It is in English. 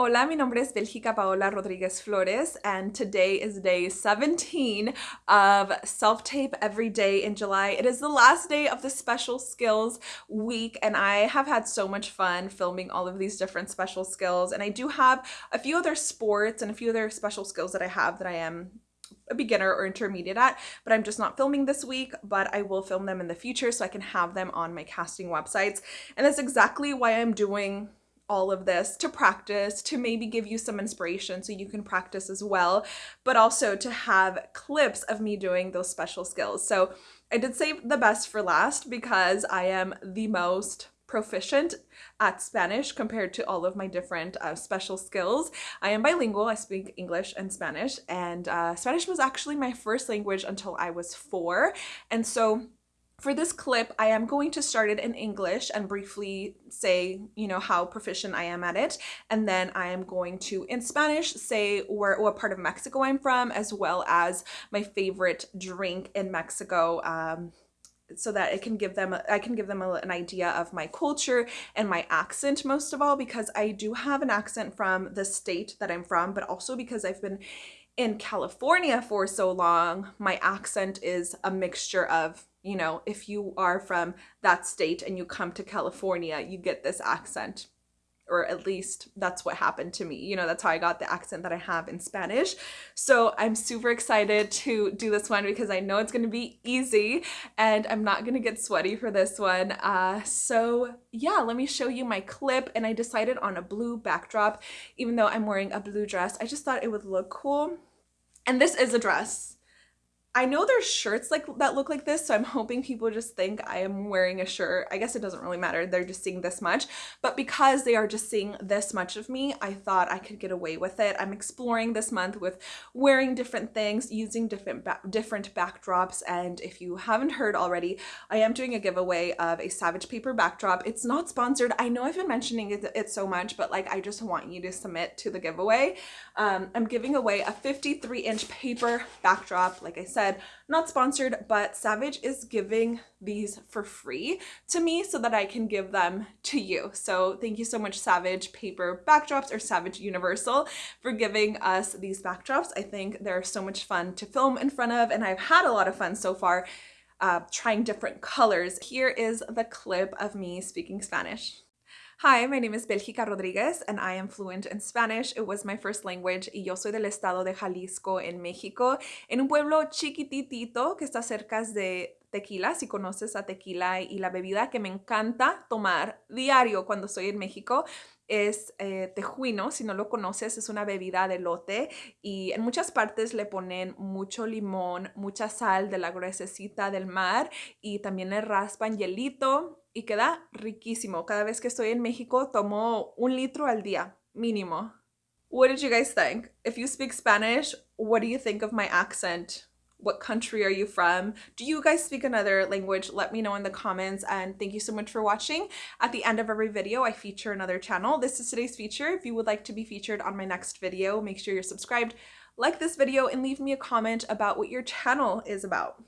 Hola, mi nombre es Belgica Paola Rodriguez Flores, and today is day 17 of Self Tape Every Day in July. It is the last day of the special skills week, and I have had so much fun filming all of these different special skills. And I do have a few other sports and a few other special skills that I have that I am a beginner or intermediate at, but I'm just not filming this week, but I will film them in the future so I can have them on my casting websites. And that's exactly why I'm doing all of this to practice, to maybe give you some inspiration so you can practice as well, but also to have clips of me doing those special skills. So I did save the best for last because I am the most proficient at Spanish compared to all of my different uh, special skills. I am bilingual, I speak English and Spanish, and uh, Spanish was actually my first language until I was four. And so for this clip, I am going to start it in English and briefly say, you know, how proficient I am at it. And then I am going to, in Spanish, say where what part of Mexico I'm from, as well as my favorite drink in Mexico. Um, so that it can give them I can give them an idea of my culture and my accent most of all because I do have an accent from the state that I'm from but also because I've been in California for so long my accent is a mixture of you know, if you are from that state and you come to California, you get this accent. Or at least that's what happened to me. You know, that's how I got the accent that I have in Spanish. So I'm super excited to do this one because I know it's going to be easy and I'm not going to get sweaty for this one. Uh, so yeah, let me show you my clip. And I decided on a blue backdrop, even though I'm wearing a blue dress. I just thought it would look cool. And this is a dress. I know there's shirts like that look like this, so I'm hoping people just think I am wearing a shirt. I guess it doesn't really matter. They're just seeing this much. But because they are just seeing this much of me, I thought I could get away with it. I'm exploring this month with wearing different things, using different ba different backdrops. And if you haven't heard already, I am doing a giveaway of a Savage Paper backdrop. It's not sponsored. I know I've been mentioning it, it so much, but like I just want you to submit to the giveaway. Um, I'm giving away a 53 inch paper backdrop. Like I said, said, not sponsored, but Savage is giving these for free to me so that I can give them to you. So thank you so much Savage Paper Backdrops or Savage Universal for giving us these backdrops. I think they're so much fun to film in front of and I've had a lot of fun so far uh, trying different colors. Here is the clip of me speaking Spanish. Hi, my name is Belgica Rodriguez and I am fluent in Spanish. It was my first language y yo soy del estado de Jalisco en México, en un pueblo chiquititito que está cerca de tequila, si conoces a tequila y la bebida que me encanta tomar diario cuando estoy en México es eh, tejuino, si no lo conoces, es una bebida de lote y en muchas partes le ponen mucho limón, mucha sal de la gruesecita del mar y también le raspan hielito y queda riquísimo. Cada vez que estoy en México tomo un litro al día, mínimo. What did you guys think? If you speak Spanish, what do you think of my accent? What country are you from? Do you guys speak another language? Let me know in the comments and thank you so much for watching. At the end of every video, I feature another channel. This is today's feature. If you would like to be featured on my next video, make sure you're subscribed, like this video, and leave me a comment about what your channel is about.